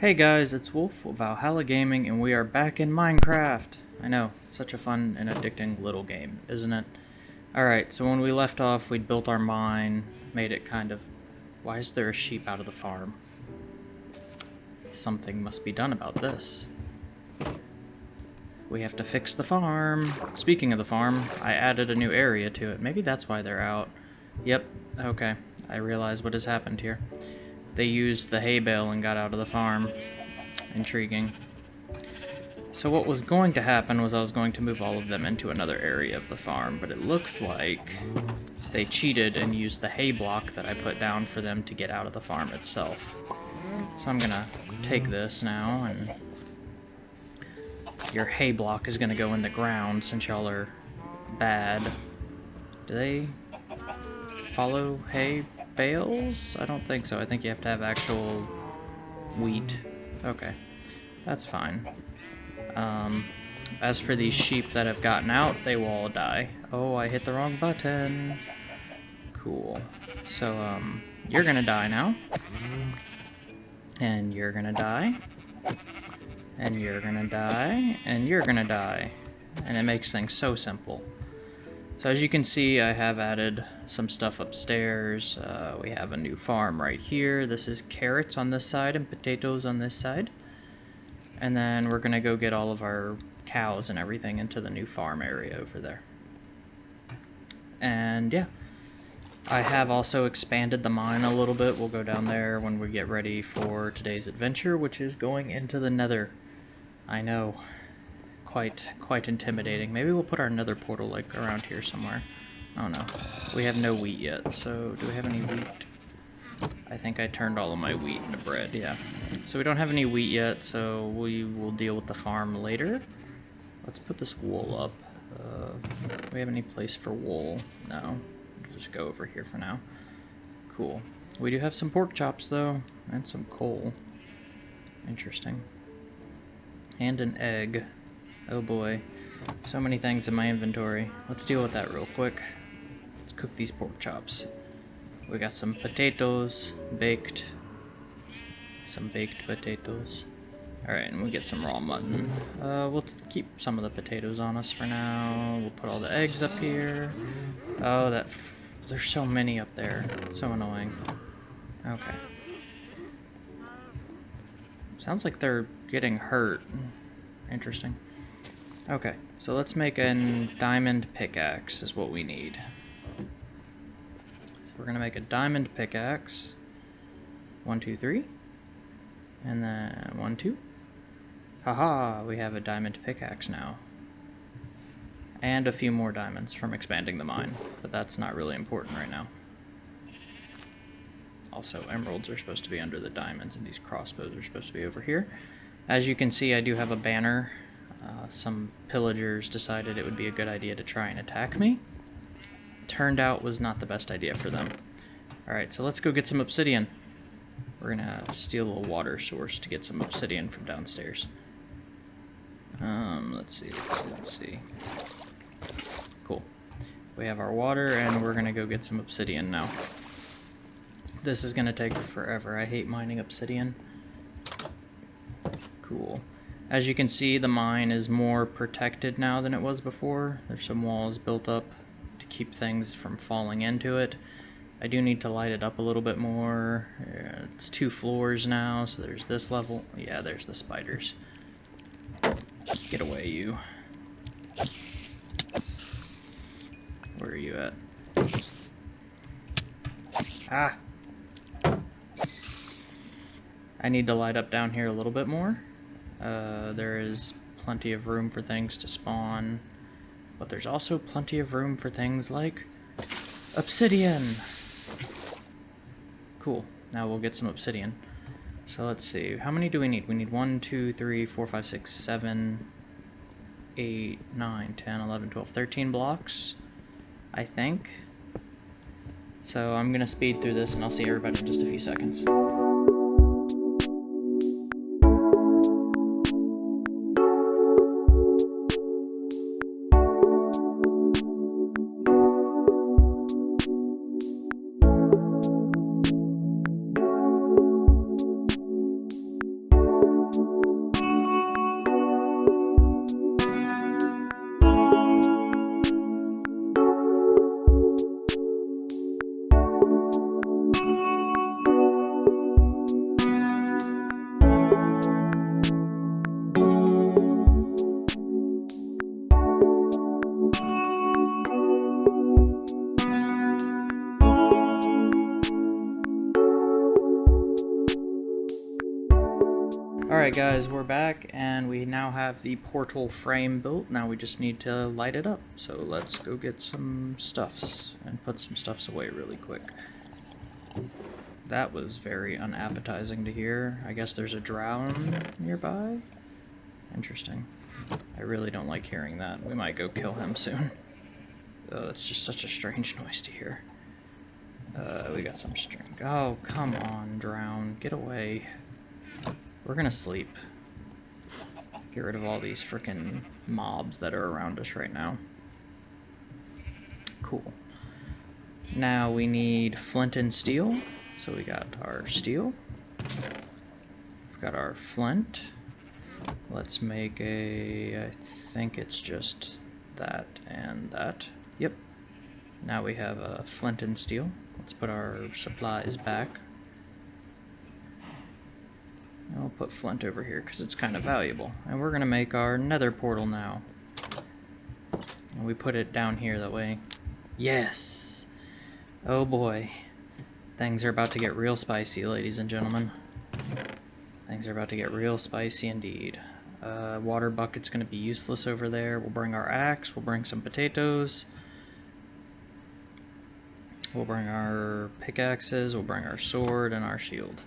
Hey guys, it's Wolf with Valhalla Gaming, and we are back in Minecraft. I know, such a fun and addicting little game, isn't it? Alright, so when we left off, we'd built our mine, made it kind of... Why is there a sheep out of the farm? Something must be done about this. We have to fix the farm. Speaking of the farm, I added a new area to it. Maybe that's why they're out. Yep, okay. I realize what has happened here. They used the hay bale and got out of the farm. Intriguing. So what was going to happen was I was going to move all of them into another area of the farm, but it looks like they cheated and used the hay block that I put down for them to get out of the farm itself. So I'm gonna take this now and your hay block is gonna go in the ground since y'all are bad. Do they follow hay bales? I don't think so. I think you have to have actual wheat. Okay, that's fine. Um, as for these sheep that have gotten out, they will all die. Oh, I hit the wrong button. Cool. So, um, you're gonna die now. And you're gonna die. And you're gonna die. And you're gonna die. And it makes things so simple. So as you can see, I have added some stuff upstairs. Uh, we have a new farm right here. This is carrots on this side and potatoes on this side. And then we're gonna go get all of our cows and everything into the new farm area over there. And yeah, I have also expanded the mine a little bit. We'll go down there when we get ready for today's adventure, which is going into the nether. I know, quite quite intimidating. Maybe we'll put our nether portal like around here somewhere. I don't know. We have no wheat yet, so do we have any wheat? I think I turned all of my wheat into bread, yeah. So we don't have any wheat yet, so we will deal with the farm later. Let's put this wool up. Uh, do we have any place for wool? No. We'll just go over here for now. Cool. We do have some pork chops, though, and some coal. Interesting. And an egg. Oh boy. So many things in my inventory. Let's deal with that real quick. Let's cook these pork chops. We got some potatoes baked. Some baked potatoes. Alright, and we'll get some raw mutton. Uh, we'll keep some of the potatoes on us for now. We'll put all the eggs up here. Oh, that... there's so many up there. It's so annoying. Okay. Sounds like they're getting hurt. Interesting. Okay, so let's make a diamond pickaxe is what we need. So we're gonna make a diamond pickaxe. One, two, three. And then one, two. Haha, we have a diamond pickaxe now. And a few more diamonds from expanding the mine, but that's not really important right now. Also, emeralds are supposed to be under the diamonds, and these crossbows are supposed to be over here. As you can see, I do have a banner uh, some pillagers decided it would be a good idea to try and attack me. Turned out was not the best idea for them. Alright, so let's go get some obsidian. We're gonna steal a water source to get some obsidian from downstairs. Um, let's see, let's see, let's see. Cool. We have our water, and we're gonna go get some obsidian now. This is gonna take forever. I hate mining obsidian. Cool. As you can see, the mine is more protected now than it was before. There's some walls built up to keep things from falling into it. I do need to light it up a little bit more. It's two floors now, so there's this level. Yeah, there's the spiders. Get away, you. Where are you at? Ah! I need to light up down here a little bit more. Uh, there is plenty of room for things to spawn, but there's also plenty of room for things like obsidian. Cool. Now we'll get some obsidian. So let's see. How many do we need? We need 1, 2, 3, 4, 5, 6, 7, 8, 9, 10, 11, 12, 13 blocks, I think. So I'm going to speed through this and I'll see everybody in just a few seconds. Alright guys, we're back and we now have the portal frame built. Now we just need to light it up. So let's go get some stuffs and put some stuffs away really quick. That was very unappetizing to hear. I guess there's a drown nearby? Interesting. I really don't like hearing that. We might go kill him soon. Oh, that's just such a strange noise to hear. Uh, we got some string. Oh, come on, drown. Get away. We're gonna sleep. Get rid of all these freaking mobs that are around us right now. Cool. Now we need flint and steel. So we got our steel. We've got our flint. Let's make a... I think it's just that and that. Yep. Now we have a flint and steel. Let's put our supplies back. I'll put flint over here because it's kind of valuable. And we're going to make our nether portal now. And we put it down here that way. Yes! Oh boy. Things are about to get real spicy, ladies and gentlemen. Things are about to get real spicy indeed. Uh, water bucket's going to be useless over there. We'll bring our axe. We'll bring some potatoes. We'll bring our pickaxes. We'll bring our sword and our shield.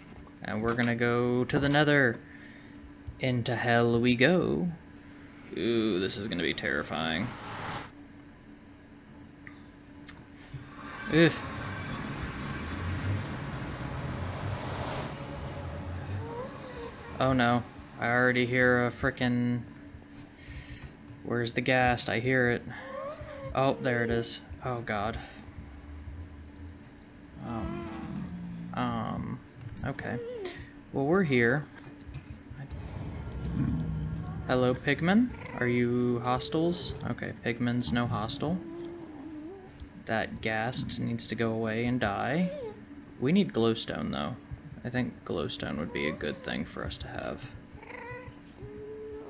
And we're gonna go to the nether. Into hell we go. Ooh, this is gonna be terrifying. Ugh. Oh no. I already hear a frickin'... Where's the ghast? I hear it. Oh, there it is. Oh god. Um... Um... Okay. Well, we're here. Hello, Pigman. Are you hostiles? Okay, Pigman's no hostile. That ghast needs to go away and die. We need glowstone, though. I think glowstone would be a good thing for us to have.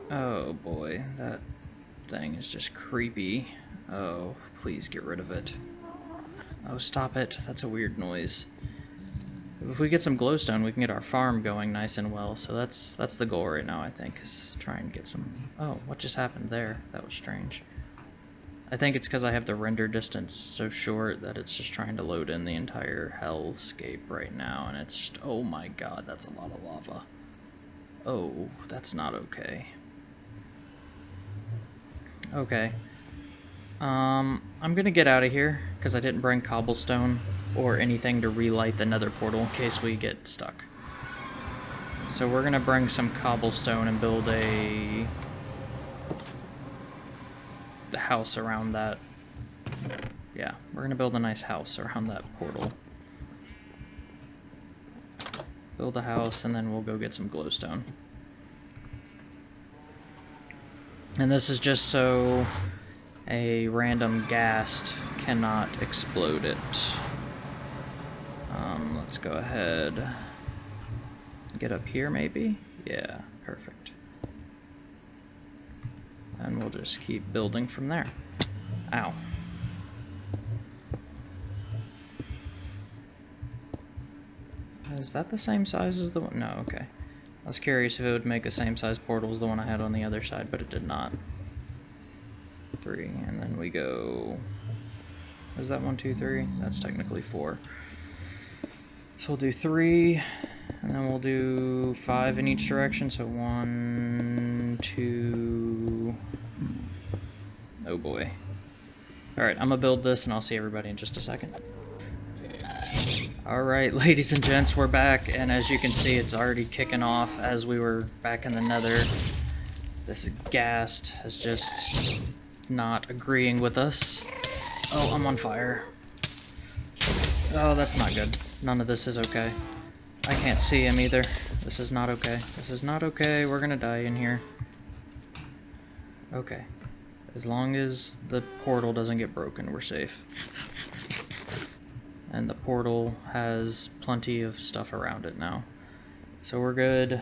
Oh boy, that thing is just creepy. Oh, please get rid of it. Oh, stop it. That's a weird noise. If we get some glowstone, we can get our farm going nice and well. So that's that's the goal right now, I think, is try and get some... Oh, what just happened there? That was strange. I think it's because I have the render distance so short that it's just trying to load in the entire hellscape right now, and it's just... Oh my god, that's a lot of lava. Oh, that's not okay. Okay. Um, I'm gonna get out of here, because I didn't bring cobblestone or anything to relight the nether portal in case we get stuck. So we're gonna bring some cobblestone and build a the house around that. Yeah, we're gonna build a nice house around that portal. Build a house and then we'll go get some glowstone. And this is just so a random ghast cannot explode it. Let's go ahead. Get up here, maybe? Yeah, perfect. And we'll just keep building from there. Ow. Is that the same size as the one? No, okay. I was curious if it would make the same size portal as the one I had on the other side, but it did not. Three, and then we go... Is that one, two, three? That's technically four. So we'll do three, and then we'll do five in each direction. So one, two. Oh boy. Alright, I'm gonna build this and I'll see everybody in just a second. Alright, ladies and gents, we're back, and as you can see, it's already kicking off as we were back in the nether. This ghast has just not agreeing with us. Oh, I'm on fire. Oh, that's not good. None of this is okay. I can't see him either. This is not okay. This is not okay. We're gonna die in here. Okay. As long as the portal doesn't get broken, we're safe. And the portal has plenty of stuff around it now. So we're good.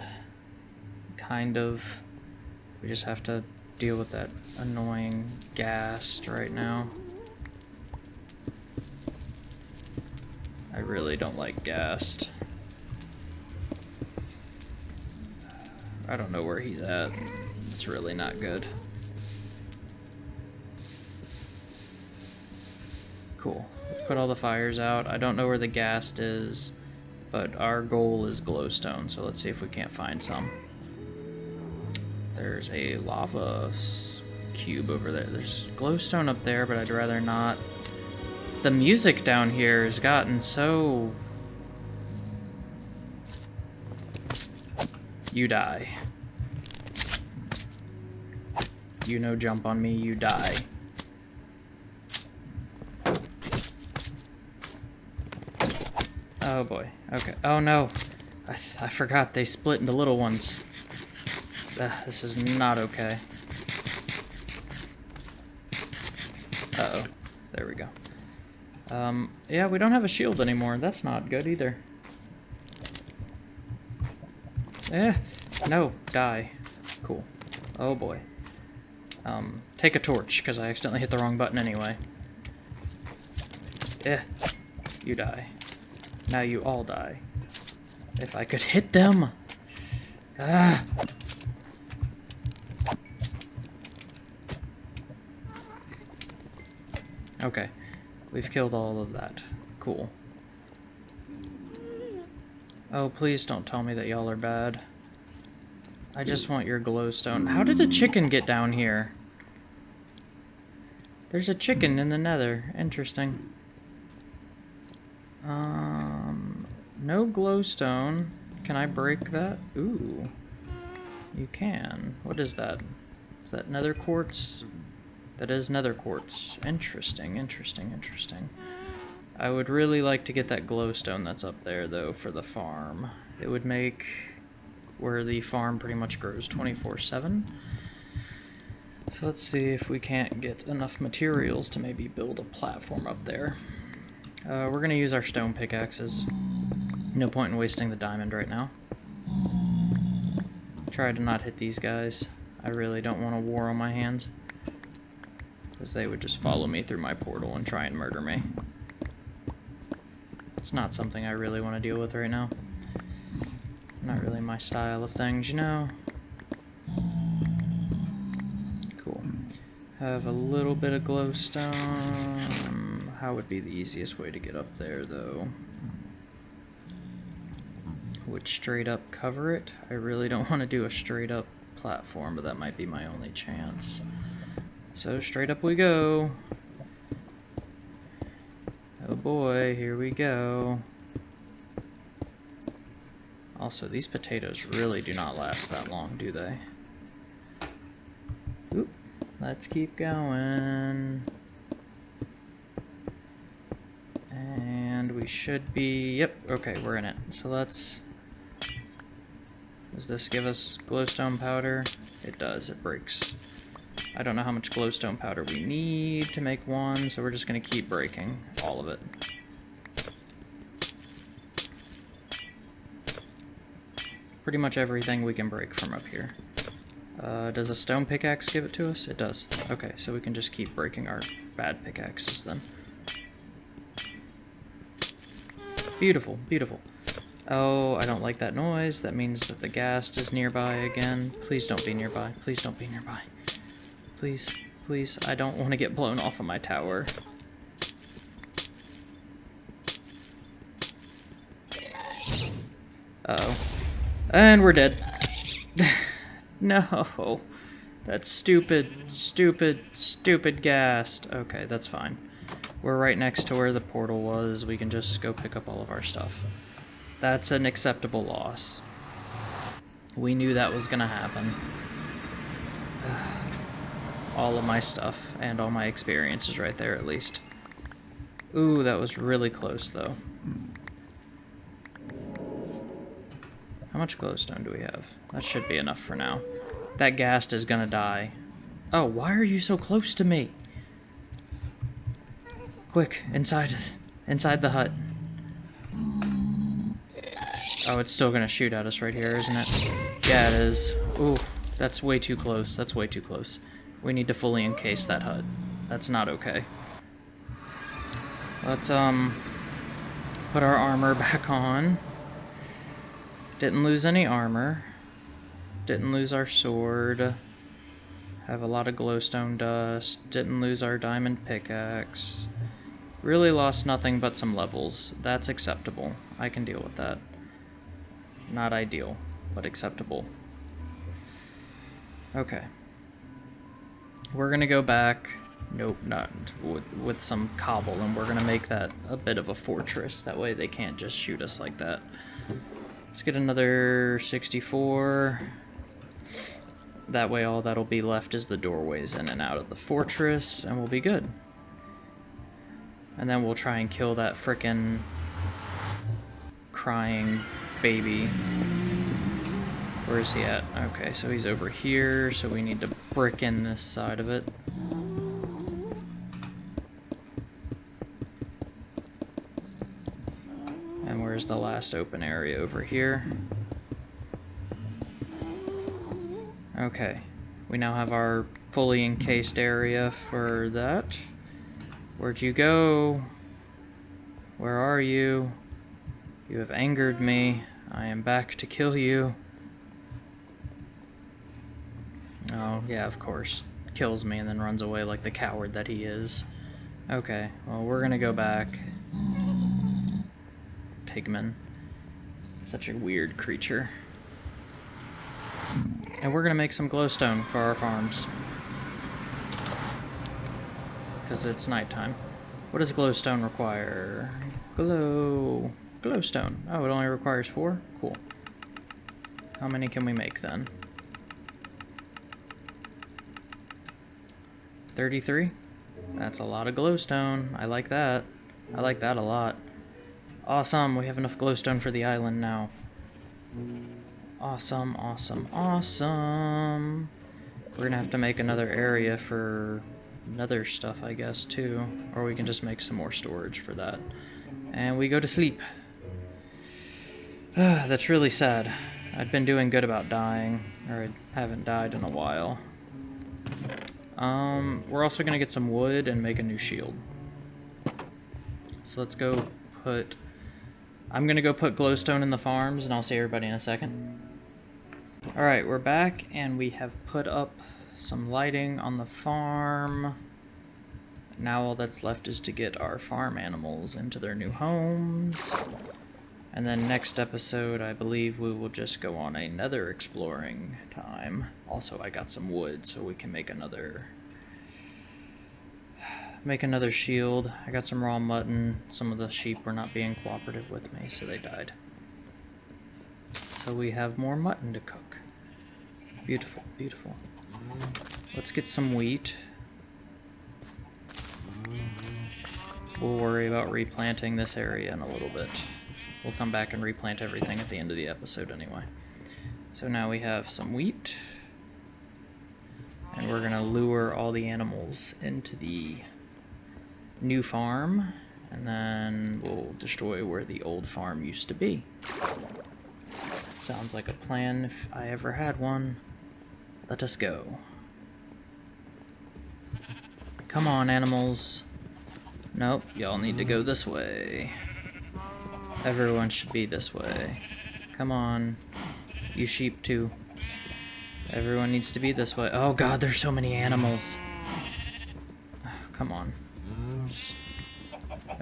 Kind of. We just have to deal with that annoying ghast right now. I really don't like ghast. I don't know where he's at. It's really not good. Cool. Put all the fires out. I don't know where the ghast is, but our goal is glowstone, so let's see if we can't find some. There's a lava cube over there. There's glowstone up there, but I'd rather not. The music down here has gotten so... You die. You no jump on me, you die. Oh boy. Okay. Oh no. I, I forgot they split into little ones. Uh, this is not okay. Uh-oh. There we go. Um, yeah, we don't have a shield anymore. That's not good either. Eh. No. Die. Cool. Oh boy. Um, take a torch, because I accidentally hit the wrong button anyway. Eh. You die. Now you all die. If I could hit them! Ah! Okay. We've killed all of that. Cool. Oh, please don't tell me that y'all are bad. I just want your glowstone. How did a chicken get down here? There's a chicken in the nether. Interesting. Um, no glowstone. Can I break that? Ooh. You can. What is that? Is that nether quartz? That is nether quartz. Interesting, interesting, interesting. I would really like to get that glowstone that's up there, though, for the farm. It would make where the farm pretty much grows 24-7. So let's see if we can't get enough materials to maybe build a platform up there. Uh, we're going to use our stone pickaxes. No point in wasting the diamond right now. Try to not hit these guys. I really don't want a war on my hands. Because they would just follow me through my portal and try and murder me. It's not something I really want to deal with right now. Not really my style of things, you know? Cool. Have a little bit of glowstone. How would be the easiest way to get up there, though? Would straight up cover it? I really don't want to do a straight up platform, but that might be my only chance. So straight up we go. Oh boy, here we go. Also, these potatoes really do not last that long, do they? Oop, let's keep going. And we should be... Yep, okay, we're in it. So let's... Does this give us glowstone powder? It does, it breaks. I don't know how much glowstone powder we need to make one, so we're just going to keep breaking all of it. Pretty much everything we can break from up here. Uh, does a stone pickaxe give it to us? It does. Okay, so we can just keep breaking our bad pickaxes then. Beautiful, beautiful. Oh, I don't like that noise. That means that the ghast is nearby again. Please don't be nearby. Please don't be nearby. Please, please. I don't want to get blown off of my tower. Uh oh And we're dead. no. That's stupid, stupid, stupid ghast. Okay, that's fine. We're right next to where the portal was. We can just go pick up all of our stuff. That's an acceptable loss. We knew that was going to happen. All of my stuff and all my experiences right there at least. Ooh, that was really close though. How much glowstone do we have? That should be enough for now. That ghast is gonna die. Oh, why are you so close to me? Quick, inside, inside the hut. Oh, it's still gonna shoot at us right here, isn't it? Yeah, it is. Ooh, that's way too close. That's way too close. We need to fully encase that hut. That's not okay. Let's, um, put our armor back on. Didn't lose any armor. Didn't lose our sword. Have a lot of glowstone dust. Didn't lose our diamond pickaxe. Really lost nothing but some levels. That's acceptable. I can deal with that. Not ideal, but acceptable. Okay. We're gonna go back. Nope, not with, with some cobble, and we're gonna make that a bit of a fortress. That way they can't just shoot us like that. Let's get another 64. That way all that'll be left is the doorways in and out of the fortress, and we'll be good. And then we'll try and kill that frickin' crying baby. Where is he at? Okay, so he's over here, so we need to brick in this side of it. And where's the last open area over here? Okay, we now have our fully encased area for that. Where'd you go? Where are you? You have angered me. I am back to kill you. Oh, yeah, of course. Kills me and then runs away like the coward that he is. Okay, well, we're gonna go back. Pigman. Such a weird creature. And we're gonna make some glowstone for our farms. Because it's nighttime. What does glowstone require? Glow... Glowstone. Oh, it only requires four? Cool. How many can we make then? 33? That's a lot of glowstone. I like that. I like that a lot. Awesome, we have enough glowstone for the island now. Awesome, awesome, awesome. We're gonna have to make another area for another stuff, I guess, too. Or we can just make some more storage for that. And we go to sleep. That's really sad. I've been doing good about dying, or I haven't died in a while. Um, we're also gonna get some wood and make a new shield. So let's go put... I'm gonna go put glowstone in the farms, and I'll see everybody in a second. Alright, we're back, and we have put up some lighting on the farm. Now all that's left is to get our farm animals into their new homes. And then next episode, I believe we will just go on another exploring time. Also, I got some wood, so we can make another... Make another shield. I got some raw mutton. Some of the sheep were not being cooperative with me, so they died. So we have more mutton to cook. Beautiful, beautiful. Let's get some wheat. We'll worry about replanting this area in a little bit. We'll come back and replant everything at the end of the episode anyway. So now we have some wheat. And we're going to lure all the animals into the new farm. And then we'll destroy where the old farm used to be. Sounds like a plan if I ever had one. Let us go. Come on, animals. Nope, y'all need to go this way. Everyone should be this way. Come on. You sheep too. Everyone needs to be this way. Oh god, there's so many animals. come on.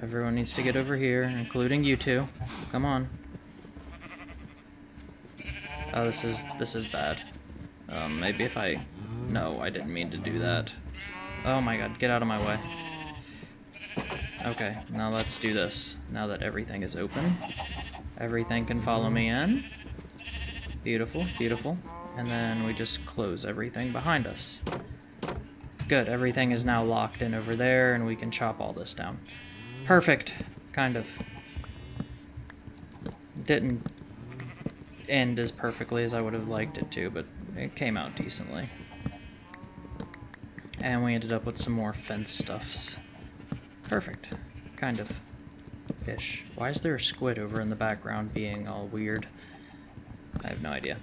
Everyone needs to get over here, including you two. Come on. Oh, this is this is bad. Um, maybe if I... No, I didn't mean to do that. Oh my god, get out of my way. Okay, now let's do this. Now that everything is open, everything can follow me in. Beautiful, beautiful. And then we just close everything behind us. Good, everything is now locked in over there, and we can chop all this down. Perfect, kind of. Didn't end as perfectly as I would have liked it to, but it came out decently. And we ended up with some more fence stuffs. Perfect. Kind of. Fish. Why is there a squid over in the background being all weird? I have no idea.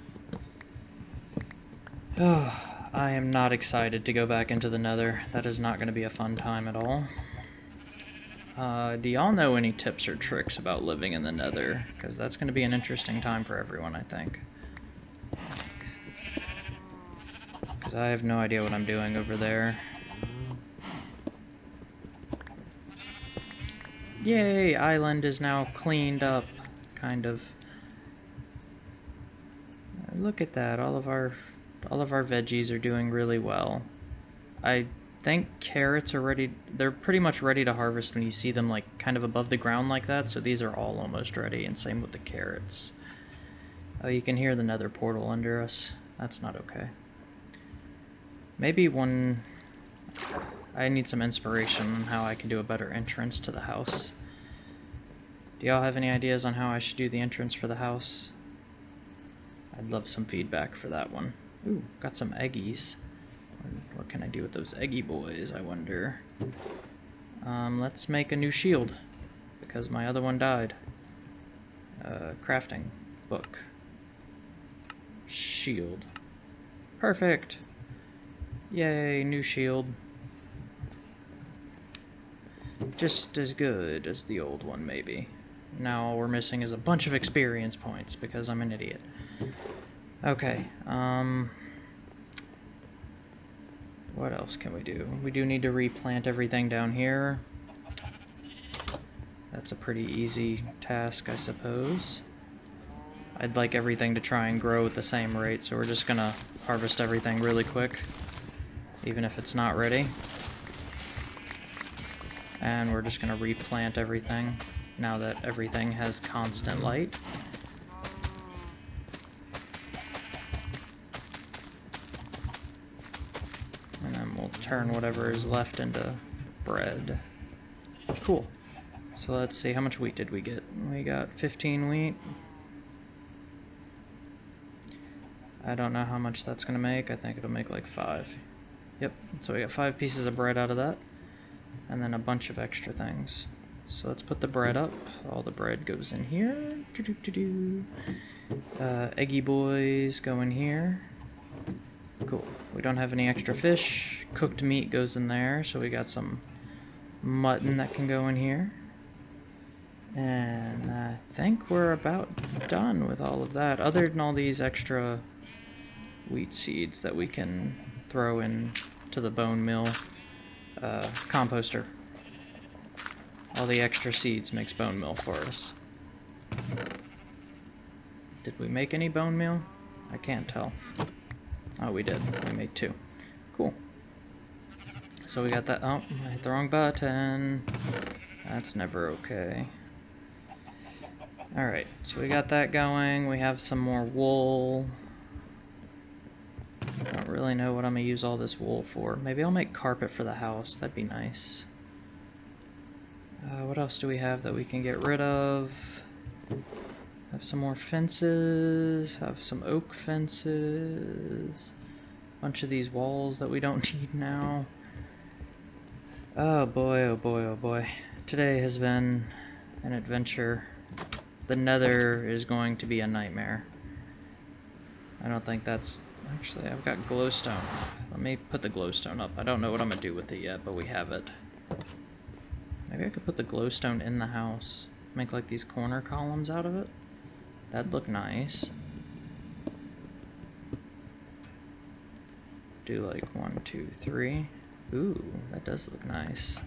Oh, I am not excited to go back into the nether. That is not going to be a fun time at all. Uh, do y'all know any tips or tricks about living in the nether? Because that's going to be an interesting time for everyone, I think. Because I have no idea what I'm doing over there. Yay! Island is now cleaned up, kind of. Uh, look at that, all of our all of our veggies are doing really well. I think carrots are ready, they're pretty much ready to harvest when you see them like kind of above the ground like that, so these are all almost ready, and same with the carrots. Oh, you can hear the nether portal under us. That's not okay. Maybe one... I need some inspiration on how I can do a better entrance to the house. Do y'all have any ideas on how I should do the entrance for the house? I'd love some feedback for that one. Ooh, got some eggies. What can I do with those eggy boys, I wonder? Um, let's make a new shield, because my other one died. Uh, crafting book. Shield. Perfect! Yay, new shield. Just as good as the old one, maybe. Now all we're missing is a bunch of experience points, because I'm an idiot. Okay, um... What else can we do? We do need to replant everything down here. That's a pretty easy task, I suppose. I'd like everything to try and grow at the same rate, so we're just gonna harvest everything really quick, even if it's not ready. And we're just gonna replant everything now that everything has constant light. And then we'll turn whatever is left into bread. Cool. So let's see, how much wheat did we get? We got 15 wheat. I don't know how much that's going to make. I think it'll make like five. Yep, so we got five pieces of bread out of that. And then a bunch of extra things. So let's put the bread up. All the bread goes in here. Doo -doo -doo uh, eggy boys go in here. Cool. We don't have any extra fish. Cooked meat goes in there, so we got some mutton that can go in here. And I think we're about done with all of that, other than all these extra wheat seeds that we can throw in to the bone mill uh, composter. All the extra seeds makes bone meal for us. Did we make any bone meal? I can't tell. Oh, we did. We made two. Cool. So we got that. Oh, I hit the wrong button. That's never okay. Alright, so we got that going. We have some more wool. I don't really know what I'm going to use all this wool for. Maybe I'll make carpet for the house. That'd be nice. Uh, what else do we have that we can get rid of? Have some more fences, have some oak fences, bunch of these walls that we don't need now. Oh boy, oh boy, oh boy. Today has been an adventure. The nether is going to be a nightmare. I don't think that's... Actually, I've got glowstone. Let me put the glowstone up. I don't know what I'm going to do with it yet, but we have it. Maybe I could put the glowstone in the house. Make like these corner columns out of it. That'd look nice. Do like one, two, three. Ooh, that does look nice.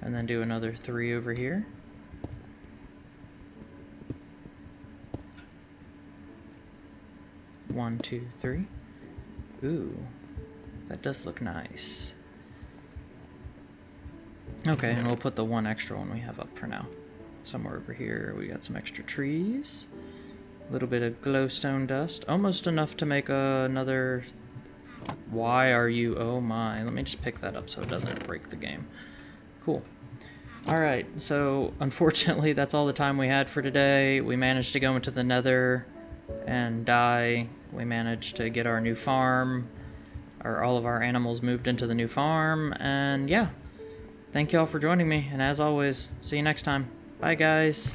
And then do another three over here. One, two, three. Ooh, that does look nice. Okay, and we'll put the one extra one we have up for now. Somewhere over here, we got some extra trees. A little bit of glowstone dust. Almost enough to make another... Why are you... Oh my. Let me just pick that up so it doesn't break the game. Cool. Alright, so unfortunately that's all the time we had for today. We managed to go into the nether and die. We managed to get our new farm. or all of our animals moved into the new farm. And yeah, thank you all for joining me. And as always, see you next time. Bye guys.